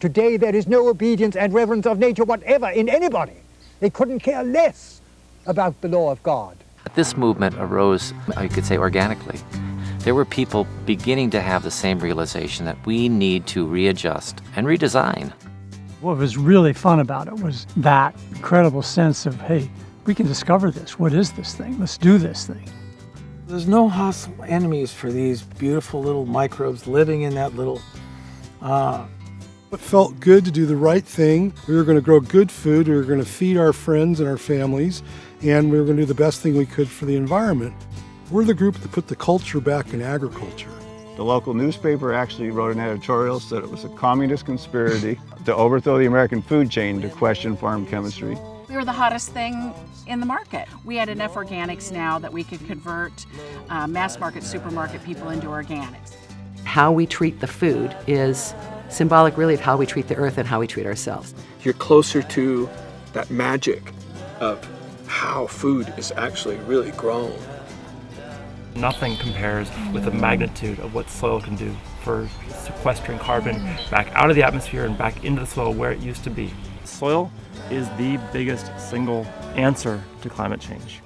Today there is no obedience and reverence of nature whatever in anybody. They couldn't care less about the law of God. This movement arose, you could say, organically. There were people beginning to have the same realization that we need to readjust and redesign. What was really fun about it was that incredible sense of, hey, we can discover this. What is this thing? Let's do this thing. There's no hostile enemies for these beautiful little microbes living in that little uh, it felt good to do the right thing. We were going to grow good food. We were going to feed our friends and our families, and we were going to do the best thing we could for the environment. We're the group that put the culture back in agriculture. The local newspaper actually wrote an editorial said it was a communist conspiracy to overthrow the American food chain to question farm chemistry. We were the hottest thing in the market. We had enough organics now that we could convert uh, mass market supermarket people into organics. How we treat the food is symbolic really of how we treat the earth and how we treat ourselves. You're closer to that magic of how food is actually really grown. Nothing compares with the magnitude of what soil can do for sequestering carbon back out of the atmosphere and back into the soil where it used to be. Soil is the biggest single answer to climate change.